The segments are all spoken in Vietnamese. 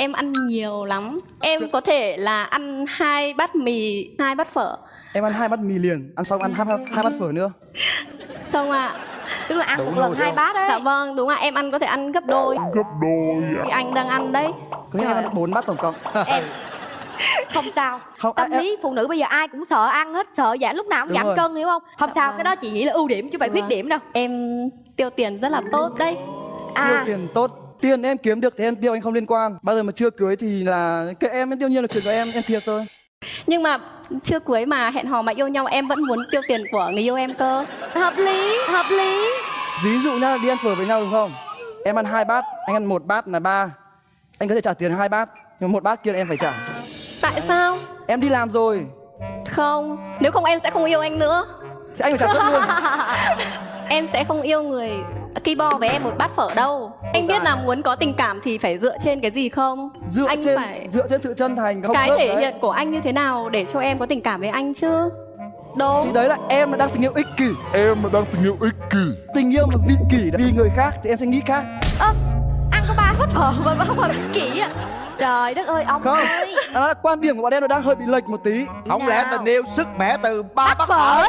em ăn nhiều lắm. Em có thể là ăn hai bát mì hai bát phở. Em ăn hai bát mì liền. Ăn xong ăn hai, hai bát phở nữa. Không ạ. Tức là ăn Đủ một lần hai bát đấy. Dạ vâng đúng ạ. Em ăn có thể ăn gấp đôi. Gấp đôi ạ. thì anh đang ăn đấy. Có nghĩa em ăn bốn bát tổng cộng. em không sao. Không, tâm à, em- lý phụ nữ bây giờ ai cũng sợ ăn hết sợ giảm lúc nào cũng Đúng giảm cân hiểu không? Không sao vâng. cái đó chị nghĩ là ưu điểm chứ phải khuyết Vâng. điểm đâu. Em tiêu tiền rất là tốt đấy. Tiêu à tiền tốt tiền em kiếm được thì em tiêu anh không liên quan. Bao giờ mà chưa cưới thì là kệ em tiêu nhiên là chuyện của em em thiệt thôi. Nhưng mà chưa cưới mà hẹn hò mà yêu nhau em vẫn muốn tiêu tiền của người yêu em cơ. Hợp lý hợp lý. Ví dụ nhá đi ăn phở với nhau đúng không? Em ăn hai bát anh ăn một bát là ba. Anh có thể trả tiền hai bát nhưng một bát kia là em phải trả. Tại sao? Em đi làm rồi. Không nếu không em sẽ không yêu anh nữa. Thì anh phải trả trước luôn. Em sẽ không yêu người ki bo với em một bát phở đâu. Anh biết là muốn có tình cảm thì phải dựa trên cái gì không? Dựa anh trên phải dựa trên sự chân thành không? Cái thể đấy. hiện của anh như thế nào để cho em có tình cảm với anh chứ? Thì đúng đấy là em là đang tình yêu ích kỷ. Em mà đang tình yêu ích kỷ. Tình yêu mà vị kỷ vì người khác thì em sẽ nghĩ khác. Ơ ăn có ba hết phở mà không phải kỹ à trời đất ơi ông không. ơi. Đó là quan điểm của bọn em nó đang hơi bị lệch một tí. Không lẽ nào? tình yêu sức mẻ từ ba bát phở? phở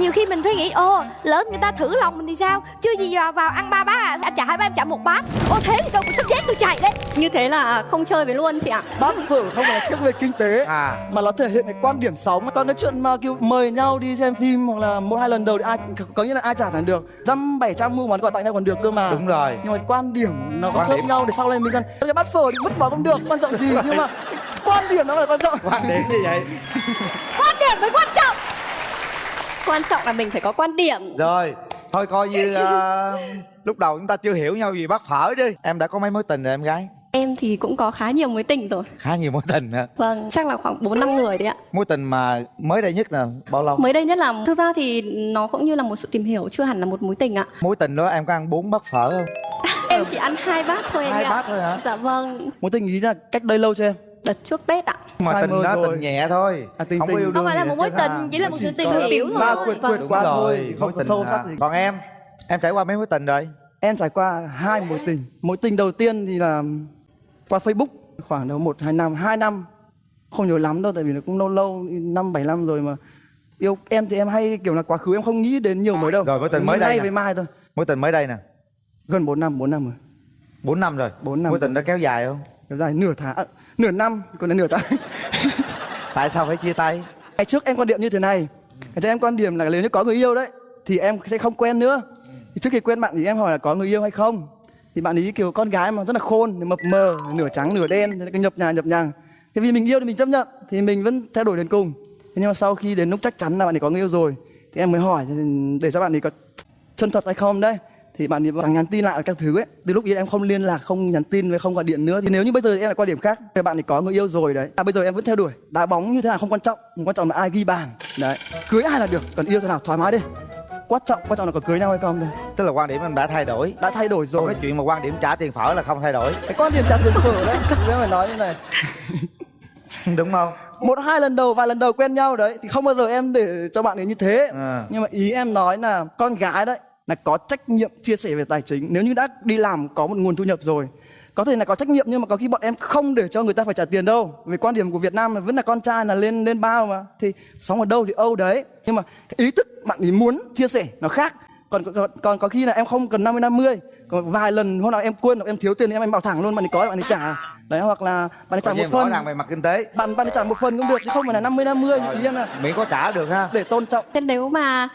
nhiều khi mình phải nghĩ ô lớn người ta thử lòng mình thì sao? Chưa gì vào vào ăn ba bát à? Anh trả hai bát em trả một bát. Ô thế thì đâu có sắp chết tôi chạy đấy. Như thế là không chơi với luôn chị ạ. Bát phở không phải là tiếc về kinh tế à. mà nó thể hiện cái quan điểm sống còn cái chuyện mà kiểu mời nhau đi xem phim hoặc là một hai lần đầu thì ai có nghĩa là ai trả thẳng được. Dăm bảy trăm mua món quà tặng nhau còn được cơ mà. Đúng rồi. Nhưng mà quan điểm nó có điểm. nhau để sau này mình cần cái bát phở thì vứt bỏ cũng được quan trọng gì? Nhưng mà quan điểm nó là quan trọng. Quan điểm như vậy? Quan điểm mới quan trọng quan trọng là mình phải có quan điểm. Rồi thôi coi như ờ, lúc đầu chúng ta chưa hiểu nhau gì bát phở đi. Em đã có mấy mối tình rồi em gái? Em thì cũng có khá nhiều mối tình rồi. Khá nhiều mối tình hả? Vâng chắc là khoảng bốn năm người đấy ạ. Mối tình mà mới đây nhất là bao lâu? Mới đây nhất là thực ra thì nó cũng như là một sự tìm hiểu chưa hẳn là một mối tình ạ. Mối tình đó em có ăn bốn bát phở không? Em chỉ ăn hai bát thôi hai ạ. bát thôi hả? Dạ vâng. Mối tình ý là cách đây lâu chưa em đợt trước tết ạ. Mà tình đó tình nhẹ thôi. À, tình không có tình. yêu không đương phải là một mối ha. tình chỉ là một sự tìm hiểu ba thôi quyệt Vâng. quyệt qua rồi, thôi không có tình sâu sắc. gì còn em? Em trải qua mấy mối tình rồi? Em trải qua hai mối tình. Mối tình đầu tiên thì là qua facebook. Khoảng đâu một hai năm hai năm. Không nhớ lắm đâu tại vì nó cũng lâu lâu năm bảy năm rồi mà. Yêu em thì em hay kiểu là quá khứ em không nghĩ đến nhiều mới đâu. Rồi, mối tình mới đây với mai thôi. Mối tình mới đây nè. Gần 4 năm 4 năm rồi. Bốn năm rồi. Bốn năm mối tình đó kéo dài không? Kéo dài nửa tháng à, nửa năm còn là nửa tháng tại sao phải chia tay? Ngày trước em quan điểm như thế này. Ngày trước em quan điểm là nếu như có người yêu đấy thì em sẽ không quen nữa. Thì trước khi quen bạn thì em hỏi là có người yêu hay không? Thì bạn ấy kiểu con gái mà rất là khôn mập mờ nửa trắng nửa đen là cứ nhập nhà nhập nhằng thì vì mình yêu thì mình chấp nhận thì mình vẫn theo đuổi đến cùng. Thế nhưng mà sau khi đến lúc chắc chắn là bạn ấy có người yêu rồi thì em mới hỏi để cho bạn ấy có chân thật hay không đấy thì bạn ấy chẳng nhắn tin lại các thứ ấy. Từ lúc ấy em không liên lạc không nhắn tin với không gọi điện nữa. Thì nếu như bây giờ em lại quan điểm khác thì bạn ấy có người yêu rồi đấy. À bây giờ em vẫn theo đuổi. Đá bóng như thế nào không quan trọng. Quan trọng là ai ghi bàn. Đấy. Cưới ai là được. Còn yêu thế nào thoải mái đi. Quan trọng quan trọng là có cưới nhau hay không thôi tức là quan điểm em đã thay đổi. Đã thay đổi còn rồi cái chuyện mà quan điểm trả tiền phở là không thay đổi. Cái quan điểm trả tiền phở đấy. Em phải nói như này. Đúng không? Một hai lần đầu vài lần đầu quen nhau đấy. Thì không bao giờ em để cho bạn ấy như thế. À. nhưng mà ý em nói là con gái đấy là có trách nhiệm chia sẻ về tài chính. Nếu như đã đi làm có một nguồn thu nhập rồi có thể là có trách nhiệm nhưng mà có khi bọn em không để cho người ta phải trả tiền đâu. Về quan điểm của Việt Nam là vẫn là con trai là lên lên bao mà. Thì sống ở đâu thì âu đấy. Nhưng mà ý thức bạn ấy muốn chia sẻ nó khác. Còn còn, còn có khi là em không cần 50 50 còn vài lần hôm nào em quên hoặc em thiếu tiền thì em em bảo thẳng luôn bạn ấy có bạn ấy trả. Đấy hoặc là bạn ấy trả một như phần. về mặt kinh tế. Bạn bạn ấy trả một phần cũng được chứ không phải là 50 50 ý em là miễn có trả được ha. Để tôn trọng. Thế nếu mà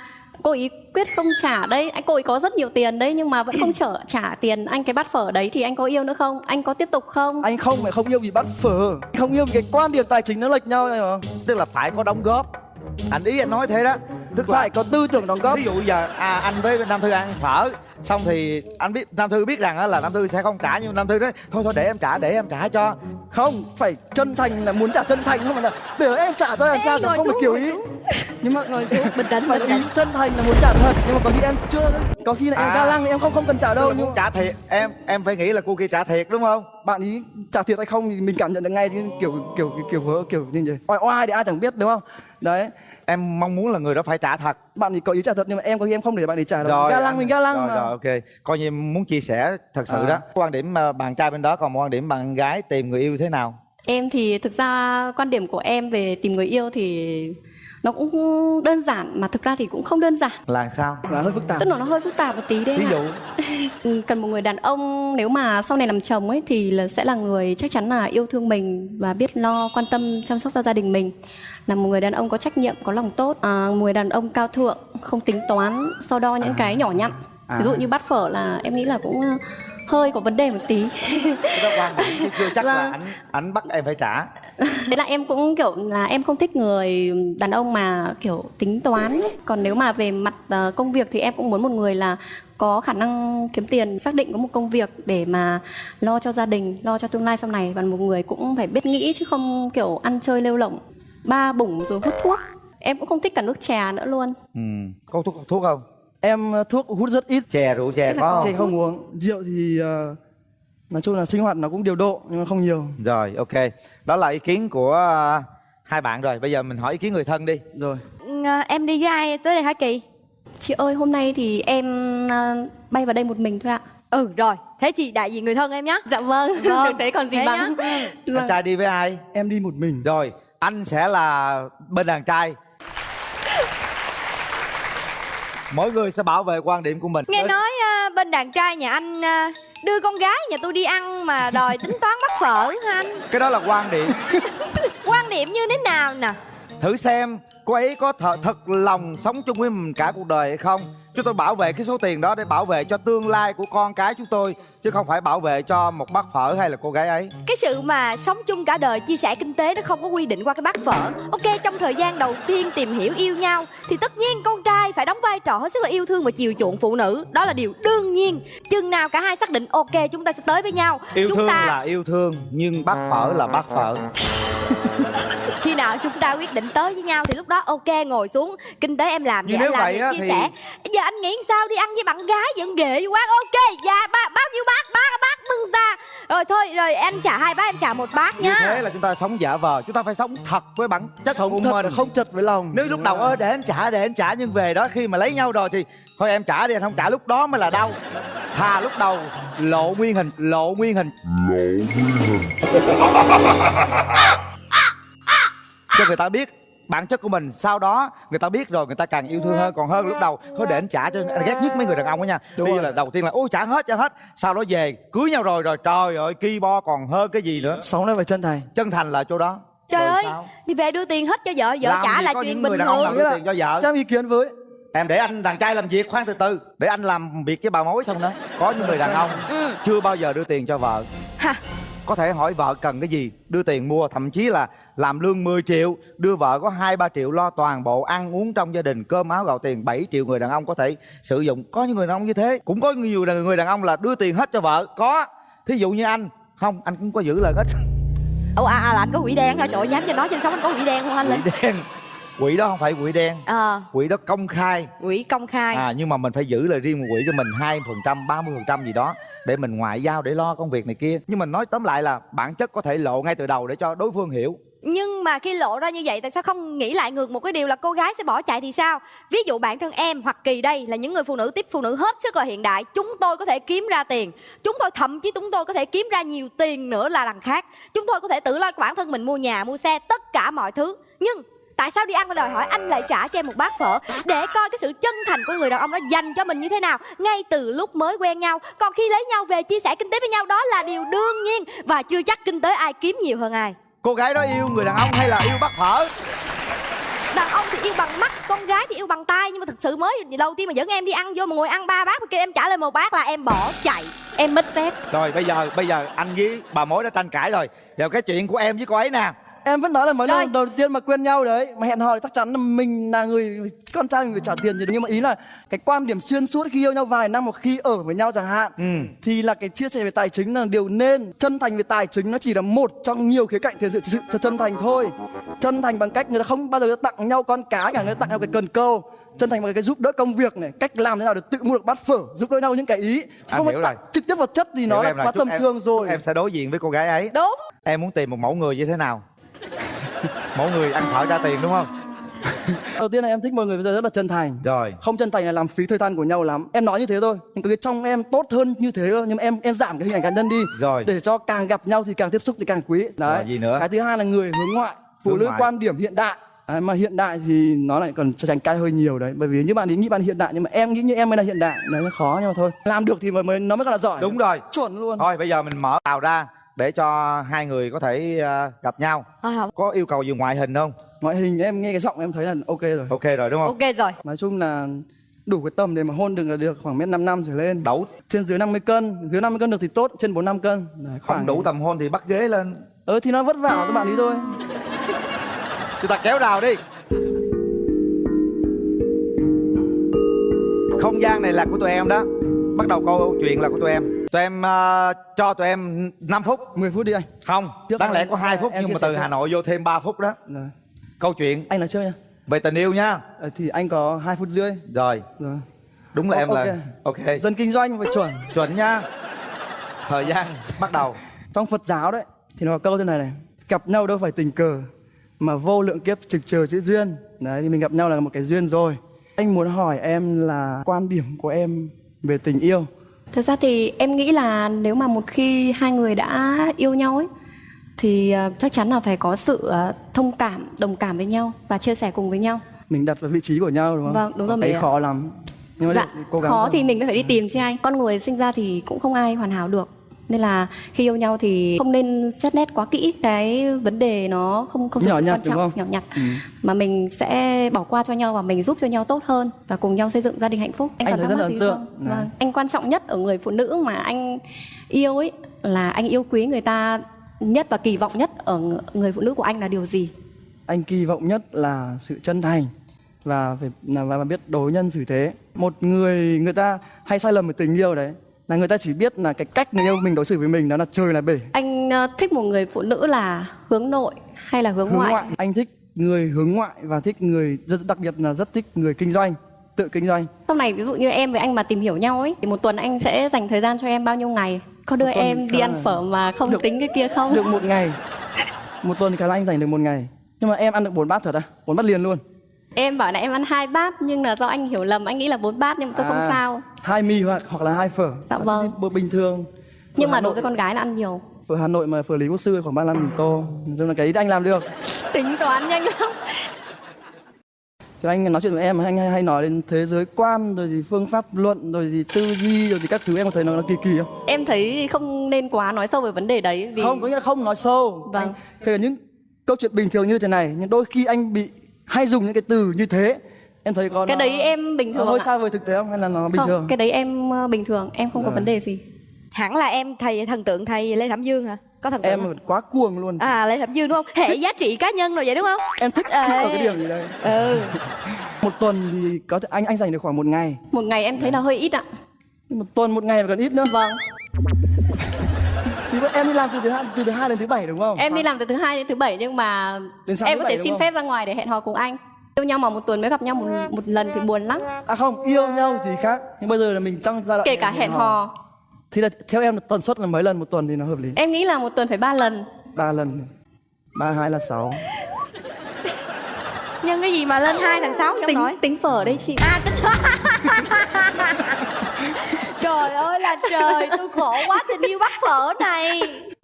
cô ý quyết không trả đây, anh cô ý có rất nhiều tiền đấy nhưng mà vẫn không trở trả tiền anh cái bát phở đấy thì anh có yêu nữa không? Anh có tiếp tục không? Anh không phải không yêu vì bắt phở. Không yêu vì cái quan điểm tài chính nó lệch nhau rồi mà tức là phải có đóng góp. Anh ý anh nói thế đó tức là phải có tư tưởng đóng góp. Ví dụ giờ à, anh với nam thư ăn phở xong thì anh biết nam thư biết rằng á là nam thư sẽ không trả nhưng nam thư nói thôi thôi để em trả để em trả cho. Không phải chân thành là muốn trả chân thành không phải là để em trả cho em Ê, sao ngồi không phải kiểu ý. nhưng mà ngồi xuống bình tĩnh phải ý chân thành là muốn trả thật nhưng mà có khi em chưa có khi là em À. ga lăng thì em không không cần trả đâu nhưng trả thiệt em em phải nghĩ là cô kia trả thiệt đúng không? Bạn ý trả thiệt hay không thì mình cảm nhận được ngay chứ kiểu kiểu kiểu, kiểu vớ kiểu như vậy. Oai oai thì ai chẳng biết đúng không? Đấy em mong muốn là người đó phải trả thật. Bạn ấy có ý trả thật nhưng mà em có khi em không để bạn ấy trả đâu. Rồi ga lăng mình ga lăng rồi, mà. rồi ok. Coi như em muốn chia sẻ thật sự À. đó quan điểm ờ, bạn trai bên đó còn quan điểm bạn gái tìm người yêu thế nào? Em thì thực ra quan điểm của em về tìm người yêu thì nó cũng đơn giản mà thực ra thì cũng không đơn giản. là sao là hơi phức tạp Tức là nó hơi phức tạp một tí đấy. ví dụ Ừ, cần một người đàn ông nếu mà sau này làm chồng ấy thì là sẽ là người chắc chắn là yêu thương mình và biết lo quan tâm chăm sóc cho gia đình mình là một người đàn ông có trách nhiệm có lòng tốt à, một người đàn ông cao thượng không tính toán so đo những cái nhỏ nhặn À. ví dụ như bát phở là em nghĩ là cũng hơi có vấn đề một tí cái đó quan điểm chứ chưa chắc là Vâng. ảnh ảnh bắt em phải trả Thế là em cũng kiểu là em không thích người đàn ông mà kiểu tính toán ấy. Còn nếu mà về mặt ờ, công việc thì em cũng muốn một người là có khả năng kiếm tiền, xác định có một công việc để mà lo cho gia đình, lo cho tương lai sau này và một người cũng phải biết nghĩ chứ không kiểu ăn chơi lêu lỏng, ba bủng rồi hút thuốc. Em cũng không thích cả nước trà nữa luôn. ừ. có thuốc thuốc không em ờ, thuốc hút rất ít. Chè rượu chè có chè không không uống. Rượu thì ờ, nói chung là sinh hoạt nó cũng điều độ nhưng mà không nhiều. Rồi ok. Đó là ý kiến của ờ, hai bạn rồi. Bây giờ mình hỏi ý kiến người thân đi. Rồi. À, em đi với ai tới đây hả kỳ Chị ơi, hôm nay thì em ờ, bay vào đây một mình thôi ạ. ừ rồi. Thế chị đại diện người thân em nhé Dạ vâng, Vâng, thế còn gì thế bằng. anh trai đi với ai? Em đi một mình. Rồi anh sẽ là bên đàn trai mỗi người sẽ bảo vệ quan điểm của mình. Nghe nói à, bên đàn trai nhà anh à, đưa con gái nhà tôi đi ăn mà đòi tính toán bắt phở hả anh? Cái đó là quan điểm. Quan điểm như thế nào nè? Thử xem cô ấy có th- thật lòng sống chung với mình cả cuộc đời hay không chúng tôi bảo vệ cái số tiền đó để bảo vệ cho tương lai của con cái chúng tôi chứ không phải bảo vệ cho một bát phở hay là cô gái ấy. Cái sự mà sống chung cả đời chia sẻ kinh tế nó không có quy định qua cái bát phở. Ok trong thời gian đầu tiên tìm hiểu yêu nhau thì tất nhiên con trai phải đóng vai trò hết sức là yêu thương và chiều chuộng phụ nữ. Đó là điều đương nhiên. Chừng nào cả hai xác định ok chúng ta sẽ tới với nhau. Yêu chúng thương ta là yêu thương nhưng bát phở là bát phở khi nào chúng ta quyết định tới với nhau thì lúc đó ok ngồi xuống. Kinh tế em làm Nhưng thì anh nếu làm vậy thì á chia thì- sẻ. Giờ anh nghĩ sao đi ăn với bạn gái vẫn ghệ quá ok dạ ba bao nhiêu bát? Bát bát bưng ra. Rồi thôi rồi anh trả hai bát em trả một như nhá thế là chúng ta sống giả vờ chúng ta phải sống thật với bản chất của sống thật mình. không chật với lòng. Nếu lúc đầu ơ để anh trả để anh trả nhưng về đó khi mà lấy nhau rồi thì thôi em trả đi anh không trả lúc đó mới là đau. Thà lúc đầu lộ nguyên hình lộ nguyên hình. Lộ nguyên hình cho người ta biết bản chất của mình. Sau đó người ta biết rồi người ta càng yêu thương hơn còn hơn lúc đầu. Thôi để anh trả cho anh ghét nhất mấy người đàn ông đó nha. Đúng bây giờ rồi. là đầu tiên là ôi trả hết trả hết. Sau đó về cưới nhau rồi rồi trời ơi ki bo còn hơn cái gì nữa. Sống nó phải chân thành. Chân thành là chỗ đó. Trời Rồi ơi sao? thì về đưa tiền hết cho vợ vợ Làm trả là chuyện bình thường. đưa tiền cho vợ? Cho em ý kiến với. Em để anh đàn trai làm việc khoan từ từ. Để anh làm việc với bà mối xong đó. Có những người đàn ông ừ. chưa bao giờ đưa tiền cho vợ. Ha có thể hỏi vợ cần cái gì? Đưa tiền mua thậm chí là làm lương 10 triệu. Đưa vợ có hai ba triệu lo toàn bộ ăn uống trong gia đình cơm áo gạo tiền 7 triệu người đàn ông có thể sử dụng. Có những người đàn ông như thế. Cũng có nhiều người đàn ông là đưa tiền hết cho vợ. Có. Thí dụ như anh. Không anh cũng có giữ lời hết. Ủa à, à là anh có quỷ đen hả? Trời ơi, nhắm cho nói trên sống anh có quỷ đen không anh linh? Quỷ đen quỷ đó không phải quỷ đen. Ờ. Quỷ đó công khai. Quỷ công khai. À nhưng mà mình phải giữ lời riêng một quỹ cho mình hai phần trăm ba mươi phần trăm gì đó để mình ngoại giao để lo công việc này kia. Nhưng mình nói tóm lại là bản chất có thể lộ ngay từ đầu để cho đối phương hiểu. Nhưng mà khi lộ ra như vậy tại sao không nghĩ lại ngược một cái điều là cô gái sẽ bỏ chạy thì sao? Ví dụ bản thân em hoặc kỳ đây là những người phụ nữ tiếp phụ nữ hết sức là hiện đại. Chúng tôi có thể kiếm ra tiền. Chúng tôi thậm chí chúng tôi có thể kiếm ra nhiều tiền nữa là đằng khác. Chúng tôi có thể tự lo bản thân mình mua nhà mua xe tất cả mọi thứ. Nhưng tại sao đi ăn và đòi hỏi anh lại trả cho em một bát phở? Để coi cái sự chân thành của người đàn ông đó dành cho mình như thế nào. Ngay từ lúc mới quen nhau còn khi lấy nhau về chia sẻ kinh tế với nhau đó là điều đương nhiên và chưa chắc kinh tế ai kiếm nhiều hơn ai. Cô gái đó yêu người đàn ông hay là yêu bắt phở? Đàn ông thì yêu bằng mắt con gái thì yêu bằng tay nhưng mà thực sự mới đầu tiên mà dẫn em đi ăn vô mà ngồi ăn ba bát mà kêu em trả lời một bát là em bỏ chạy. Em mất dép. rồi bây giờ bây giờ anh với bà mối đã tranh cãi rồi. Giờ cái chuyện của em với cô ấy nè em vẫn nói là mới lần đầu tiên mà quen nhau đấy mà hẹn hò thì chắc chắn là mình là người con trai mình phải trả tiền gì đúng nhưng mà ý là cái quan điểm xuyên suốt khi yêu nhau vài năm hoặc khi ở với nhau chẳng hạn Ừ. thì là cái chia sẻ về tài chính là điều nên. Chân thành về tài chính nó chỉ là một trong nhiều khía cạnh thể hiện sự, sự chân thành thôi. Chân thành bằng cách người ta không bao giờ tặng nhau con cá cả người ta tặng nhau cái cần câu. Chân thành bằng cái giúp đỡ công việc này cách làm thế nào để tự mua được bát phở giúp đỡ nhau những cái ý. Anh không phải hiểu tặng rồi. trực tiếp vật chất thì nó Hiểu là em là quá tầm thường rồi. em sẽ đối diện với cô gái ấy. Đúng. Em muốn tìm một mẫu người như thế nào mẫu người ăn thở trả tiền đúng không? Đầu tiên là em thích mọi người bây giờ rất là chân thành. Rồi. Không chân thành là làm phí thời gian của nhau lắm. Em nói như thế thôi nhưng cái trong em tốt hơn như thế cơ nhưng mà em em giảm cái hình ảnh cá nhân đi. Rồi. để cho càng gặp nhau thì càng tiếp xúc thì càng quý. Đấy. Rồi, gì nữa? cái thứ hai là người hướng ngoại phụ Hướng nữ ngoại. quan điểm hiện đại. Đấy, mà hiện đại thì nó lại còn tranh cãi hơi nhiều đấy. Bởi vì như bạn ấy nghĩ bạn hiện đại nhưng mà em nghĩ như em mới là hiện đại. Đấy nó khó nhưng mà thôi. Làm được thì mới, mới nó mới gọi là giỏi. Đúng rồi. Chuẩn luôn. Thôi bây giờ mình mở tàu ra để cho hai người có thể ờ, gặp nhau. Không có yêu cầu gì ngoại hình không? Ngoại hình em nghe cái giọng em thấy là ok rồi. Ok rồi đúng không? Ok rồi. Nói chung là đủ cái tầm để mà hôn được là được khoảng mét năm năm trở lên. Đủ. Trên dưới 50 cân dưới 50 cân được thì tốt trên 4 5 cân. Đấy, không đủ tầm hôn thì bắt ghế lên. Ờ thì nó vất vả các bạn ý thôi. Chúng ta kéo rào đi. Không gian này là của tụi em đó. Bắt đầu câu chuyện là của tụi em tụi em ờ, cho tụi em 5 phút. 10 phút đi anh. Không Trước đáng lẽ có 2 phút nhưng mà từ hà nội vô thêm 3 phút đó. Rồi. câu chuyện. Anh nói chơi nha về tình yêu nha. Ờ, thì anh có 2 phút rưỡi. Rồi. Rồi. Đúng là Ô- em là ok. Dân kinh doanh phải chuẩn. Chuẩn nha. Thời gian bắt đầu. Trong Phật giáo đấy thì nó có câu thế này này. Gặp nhau đâu phải tình cờ mà vô lượng kiếp trực chờ chữ duyên. Đấy thì mình gặp nhau là một cái duyên rồi. Anh muốn hỏi em là quan điểm của em về tình yêu Thực ra thì em nghĩ là nếu mà một khi hai người đã yêu nhau ấy thì ờ, chắc chắn là phải có sự ờ, thông cảm, đồng cảm với nhau và chia sẻ cùng với nhau. mình đặt vào vị trí của nhau đúng không Vâng, đúng rồi, cái mình ạ. khó lắm nhưng mà Dạ, cố gắng khó thôi. thì mình phải đi tìm chứ anh. Con người sinh ra thì cũng không ai hoàn hảo được. Nên là khi yêu nhau thì không nên xét nét quá kỹ cái vấn đề nó không không Nhỏ nhặt, quan trọng, không? nhỏ nhặt Ừ. mà mình sẽ bỏ qua cho nhau và mình giúp cho nhau tốt hơn và cùng nhau xây dựng gia đình hạnh phúc. Anh còn thấy thắc rất mắc là gì không? Vâng. Anh quan trọng nhất ở người phụ nữ mà anh yêu ấy là anh yêu quý người ta nhất và kỳ vọng nhất ở ng- người phụ nữ của anh là điều gì? anh kỳ vọng nhất là sự chân thành và phải và biết đối nhân xử thế một người người ta hay sai lầm về tình yêu đấy là người ta chỉ biết là cái cách người yêu mình đối xử với mình đó là trời là bể Anh ờ, thích một người phụ nữ là hướng nội hay là hướng, hướng ngoại? ngoại anh thích người hướng ngoại và thích người rất đặc biệt là rất thích người kinh doanh tự kinh doanh Sau này ví dụ như em với anh mà tìm hiểu nhau ấy thì một tuần anh sẽ dành thời gian cho em bao nhiêu ngày? Có đưa em đi ăn là- phở mà không Được. tính cái kia không? được một ngày một tuần thì khả năng anh dành được một ngày nhưng mà em ăn được bốn bát thật à bốn bát liền luôn Em bảo là em ăn hai bát nhưng là do anh hiểu lầm anh nghĩ là bốn bát nhưng mà tôi không À, sao. hai mì hoặc hoặc là hai phở Dạ vâng. bữa bình thường Nhưng Phở mà Hà đối Nội- với con gái là ăn nhiều. phở Hà Nội mà phở Lý Quốc Sư khoảng 35 nghìn tô nói chung là cái ý anh làm được Tính toán nhanh lắm. Thì anh nói chuyện với em anh hay, hay nói đến thế giới quan rồi thì phương pháp luận rồi thì tư duy rồi thì các thứ em có thấy nó, nó kỳ kỳ không? Em thấy không nên quá nói sâu về vấn đề đấy vì Không, có nghĩa là không nói sâu. Vâng. Anh, cả những câu chuyện bình thường như thế này nhưng đôi khi anh bị hay dùng những cái từ như thế. Em thấy có cái nó- đấy em bình thường hơi xa vời thực tế không hay là nó bình không, thường? cái đấy em ờ, bình thường, em không có Dạ. vấn đề gì. hẳn là em thầy thần tượng thầy lê thẩm dương hả có thần tượng Em không? quá cuồng luôn. à lê thẩm dương đúng không hệ giá trị cá nhân rồi vậy đúng không Em thích Ê. thích ở cái điểm gì đây? ừ Một tuần thì có thể anh anh dành được khoảng một ngày. Một ngày em thấy là hơi ít ạ. Một tuần một ngày mà còn ít nữa. Vâng, em đi làm từ thứ hai từ thứ hai đến thứ bảy đúng không? em đi làm từ thứ hai đến thứ bảy nhưng mà Đến em có thể xin không? phép ra ngoài để hẹn hò cùng anh. Yêu nhau mà một tuần mới gặp nhau một một lần thì buồn lắm. À không, yêu nhau thì khác. Nhưng bây giờ là mình trong giai đoạn Kể cả hẹn hò, Thì là theo em là tần suất là mấy lần một tuần thì nó hợp lý? em nghĩ là một tuần phải ba lần. ba lần ba hai là sáu nhân cái gì mà lên hai thành sáu Tính nổi tính phở đây chị. à tính trời ơi là trời tôi khổ quá tình yêu bắt phở này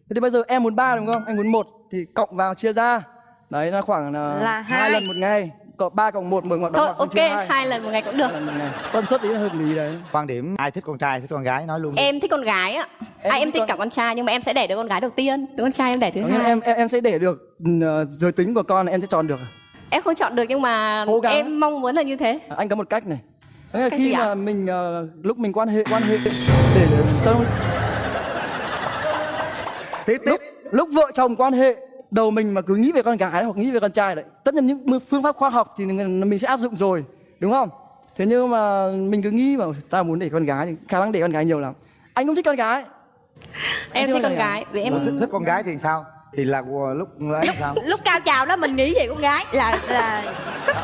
thế thì bây giờ em muốn ba đúng không anh muốn một thì cộng vào chia ra đấy là khoảng là, Là hai lần một ngày cộng ba cộng một mười ngoặc ngoặc ok, hai hai lần một ngày cũng được. tần suất ý là hợp lý đấy quan điểm ai thích con trai thích con gái nói luôn đi. Em thích con gái ạ. Em À, em thích con- cả con trai nhưng mà em sẽ đẻ đứa con gái đầu tiên. Đứa con trai em đẻ thứ hai. em, em em sẽ để được ừ, giới tính của con em sẽ chọn được Em không chọn được nhưng mà Cố gắng. em mong muốn là như thế. À, anh có một cách này Là Cách khi mà mình ờ, lúc mình quan hệ quan hệ để cho tiếp tiếp. Lúc, lúc vợ chồng quan hệ đầu mình mà cứ nghĩ về con gái hoặc nghĩ về con trai đấy tất nhiên những phương pháp khoa học thì mình sẽ áp dụng rồi đúng không? Thế nhưng mà mình cứ nghĩ bảo ta muốn để con gái thì khả năng để con gái nhiều lắm. Anh cũng thích con gái. Em thích con con gái. gái vì Em em thích, thích con gái thì sao thì là lúc ấy sao? lúc cao trào đó mình nghĩ về con gái. Là là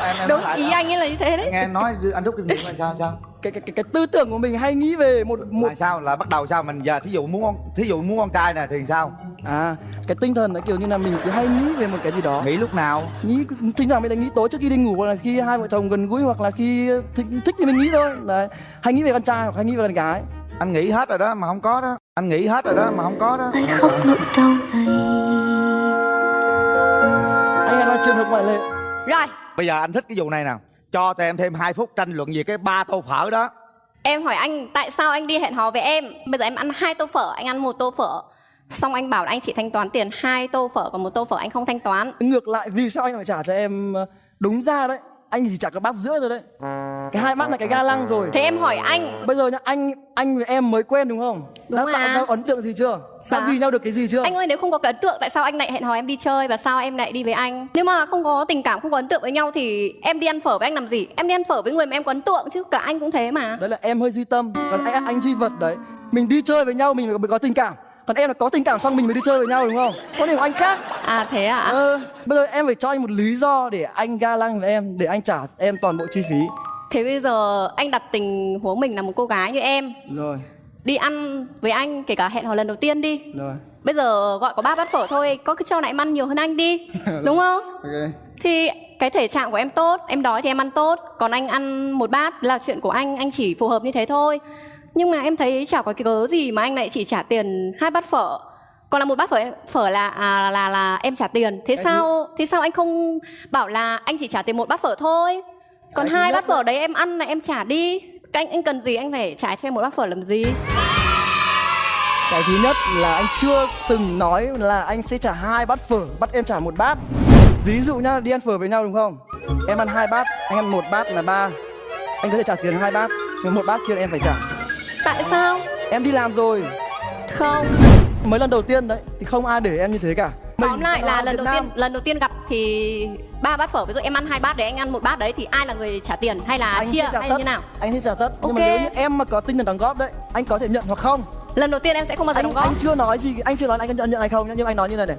em, em đúng ý anh ấy là như thế đấy. Nghe nói anh rút kinh nghiệm là sao sao? Cái, cái, cái, cái tư tưởng của mình hay nghĩ về một một là sao? Là bắt đầu sao? Mình giờ thí dụ muốn con thí dụ muốn con trai nè thì sao? À cái tinh thần nó kiểu như là mình cứ hay nghĩ về một cái gì đó. Nghĩ lúc nào? Nghĩ thỉnh thoảng mình lại nghĩ tối trước khi đi ngủ hoặc là khi hai vợ chồng gần gũi hoặc là khi thích, thích thì mình nghĩ thôi. Đấy. Hay nghĩ về con trai hoặc hay nghĩ về con gái. Anh nghĩ hết rồi đó mà không có đó. Anh nghĩ hết rồi đó mà không có đó. Anh khóc nỗi đau này. là trường hợp ngoại lệ. Rồi. Bây giờ anh thích cái vụ này nào? Cho tụi em thêm 2 phút tranh luận về cái ba tô phở đó. Em hỏi anh tại sao anh đi hẹn hò với em? Bây giờ em ăn hai tô phở anh ăn một tô phở. Xong anh bảo là anh chỉ thanh toán tiền hai tô phở còn một tô phở anh không thanh toán. Ngược lại vì sao anh phải trả cho em ờ, đúng ra đấy? Anh chỉ trả cái bát rưỡi rồi đấy cái hai bát là cái ga lăng rồi. Thế em hỏi anh. Bây giờ nhá anh anh với em mới quen đúng không? Đúng đã tạo à. ra ấn tượng gì chưa? Đã Dạ. vì nhau được cái gì chưa? Anh ơi nếu không có cái ấn tượng tại sao anh lại hẹn hò em đi chơi và sao em lại đi với anh? Nếu mà không có tình cảm không có ấn tượng với nhau thì em đi ăn phở với anh làm gì? Em đi ăn phở với người mà em có ấn tượng chứ cả anh cũng thế mà. Đấy là em hơi duy tâm. Còn anh anh duy vật đấy. Mình đi chơi với nhau mình mới có tình cảm. Còn em là có tình cảm xong mình mới đi chơi với nhau đúng không? Có điểm của anh khác. À thế à ờ, bây giờ em phải cho anh một lý do để anh ga lăng với em để anh trả em toàn bộ chi phí thế bây giờ anh đặt tình huống mình là một cô gái như em. Rồi. Đi ăn với anh kể cả hẹn hò lần đầu tiên đi. Rồi. Bây giờ gọi có ba bát phở thôi có cái cho lại em ăn nhiều hơn anh đi. Đúng không? Ok. Thì cái thể trạng của em tốt em đói thì em ăn tốt. Còn anh ăn một bát là chuyện của anh anh chỉ phù hợp như thế thôi. Nhưng mà em thấy chả có cái cớ gì mà anh lại chỉ trả tiền hai bát phở. Còn là một bát phở phở là à, là là em trả tiền. Thế Cái sao thế sao anh không bảo là anh chỉ trả tiền một bát phở thôi còn hai bát phở đấy em ăn là em trả đi. Cái anh anh cần gì anh phải trả cho em một bát phở làm gì? Cái thứ nhất là anh chưa từng nói là anh sẽ trả hai bát phở bắt em trả một bát. Ví dụ nhá đi ăn phở với nhau đúng không? Em ăn hai bát anh ăn một bát là ba. Anh có thể trả tiền hai bát nhưng một bát kia em phải trả. Tại sao? Em đi làm rồi. Không. Mới lần đầu tiên đấy thì không ai để em như thế cả tóm lại là lần đầu tiên lần đầu tiên gặp thì ba bát phở ví dụ em ăn hai bát đấy anh ăn một bát đấy thì ai là người trả tiền hay là anh chia sẽ trả hay tất. như nào? Anh sẽ trả tất. Nhưng mà nếu như em mà có tinh thần đóng góp đấy anh có thể nhận hoặc không? Lần đầu tiên em sẽ không bao giờ anh đóng góp. anh chưa nói gì anh chưa nói anh có nhận nhận hay không nhưng anh nói như này này.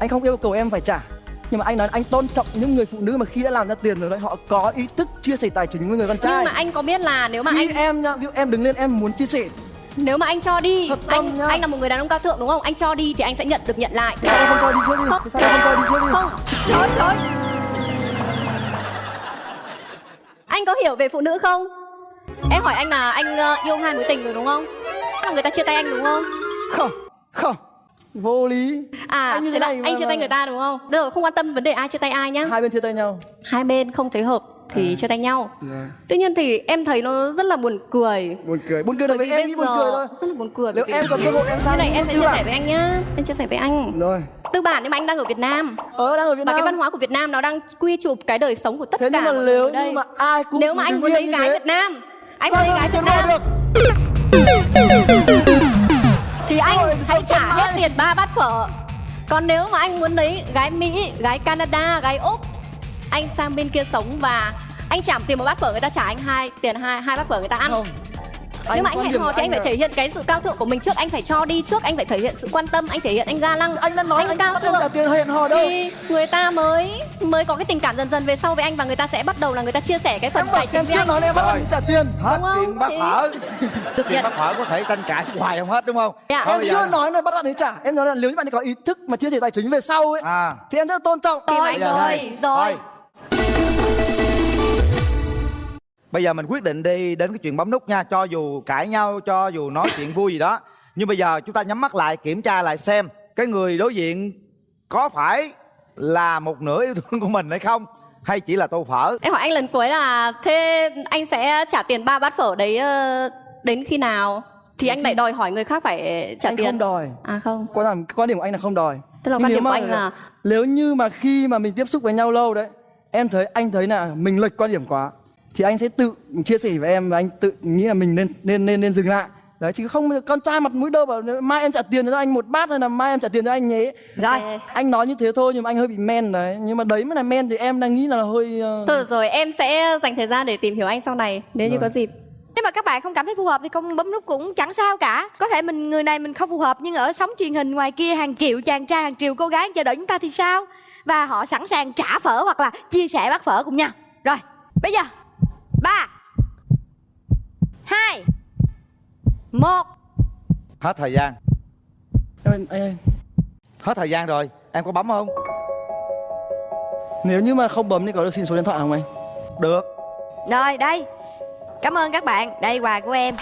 Anh không yêu cầu em phải trả. Nhưng mà anh nói anh tôn trọng những người phụ nữ mà khi đã làm ra tiền rồi đấy họ có ý thức chia sẻ tài chính với người con trai. nhưng mà anh có biết là nếu mà khi anh em nhá ví dụ em đứng lên em muốn chia sẻ nếu mà anh cho đi Thật anh nhá. anh là một người đàn ông cao thượng đúng không? Anh cho đi thì anh sẽ nhận được nhận lại. Thì sao em không cho đi trước đi? Không. thì sao em không cho đi trước đi? Không. Thôi thôi anh có hiểu về phụ nữ không? Em hỏi anh là anh ờ, yêu hai mối tình rồi đúng không? Là người ta chia tay anh đúng không? Không. Không. Vô lý. À Anh như thế thế là này anh chia tay người ta đúng không? Được không quan tâm vấn đề ai chia tay ai nhá. Hai bên chia tay nhau. Hai bên không thấy hợp thì chia tay nhau. Tuy nhiên thì em thấy nó rất là buồn cười. Buồn cười. Buồn cười đối với em nghĩ buồn cười thôi. rất là buồn cười nếu em có cơ hội em như sang này em sẽ chia sẻ với anh nhá. Em chia sẻ với anh. Rồi. Tư bản nhưng mà anh đang ở Việt Nam. Ờ đang ở Việt và cái Nam. văn hóa của Việt Nam nó đang quy chụp cái đời sống của tất thế cả nhưng mà mọi người nếu ở đây. như mà ai cũng nếu mà anh đứng muốn lấy như gái thế, Việt Nam anh vâng, muốn lấy gái vâng, Việt Nam. thì anh hãy trả hết tiền ba bát phở. Còn nếu mà anh muốn lấy gái Mỹ gái Canada gái Úc anh sang bên kia sống và anh trả tiền một bát phở người ta trả anh hai tiền hai hai bát phở người ta ăn. Không. Nhưng mà anh hẹn hò thì anh phải thể hiện cái sự cao thượng của mình trước anh phải cho đi trước anh phải thể hiện sự quan tâm anh thể hiện anh ga lăng. Anh đã nói anh, cao bắt em trả thượng tiền hẹn hò đâu. Thì người ta mới mới có cái tình cảm dần dần về sau với anh và người ta sẽ bắt đầu là người ta chia sẻ cái phần tài chính với chưa anh. nói em bắt anh trả tiền. Hết Đúng không? chuyện bắt Chị- phở. Nhận bắt phở có thể tranh cãi hoài không hết đúng không? Dạ. Em chưa giờ- nói là bắt bạn ấy trả. Em nói là nếu như bạn ấy có ý thức mà chia sẻ tài chính về sau ấy à. thì em rất là tôn trọng. Rồi, anh rồi, rồi. Bây giờ mình quyết định đi đến cái chuyện bấm nút nha Cho dù cãi nhau, cho dù nói chuyện vui gì đó. Nhưng bây giờ chúng ta nhắm mắt lại kiểm tra lại xem Cái người đối diện có phải là một nửa yêu thương của mình hay không Hay chỉ là tô phở. Em hỏi anh lần cuối là thế anh sẽ trả tiền ba bát phở đấy ờ, đến khi nào? Thì anh lại đòi hỏi người khác phải trả anh tiền. không đòi. À không. Quan điểm quan điểm của anh là không đòi. Tức là quan điểm của anh là- nếu như mà khi mà mình tiếp xúc với nhau lâu đấy em thấy anh thấy là mình lệch quan điểm quá thì anh sẽ tự chia sẻ với em và anh tự nghĩ là mình nên nên nên nên dừng lại. Đấy chứ không con trai mặt mũi đâu bảo mai em trả tiền cho anh một bát hay là mai em trả tiền cho anh nhé rồi. Anh nói như thế thôi nhưng mà anh hơi bị men đấy. Nhưng mà đấy mới là men thì em đang nghĩ là hơi ờ, Thôi rồi, em sẽ dành thời gian để tìm hiểu anh sau này nếu như Rồi. có dịp. nếu mà các bạn không cảm thấy phù hợp thì không bấm nút cũng chẳng sao cả. Có thể mình người này mình không phù hợp nhưng ở sóng truyền hình ngoài kia hàng triệu chàng trai hàng triệu cô gái chờ đợi chúng ta thì sao? Và họ sẵn sàng trả phở hoặc là chia sẻ bát phở cùng nhau. Rồi bây giờ ba. Hai. Một. Hết thời gian. Em, em, hết thời gian rồi. Em có bấm không? Nếu như mà không bấm thì có được xin số điện thoại không anh? Được. Rồi đây. Cảm ơn các bạn. Đây quà của em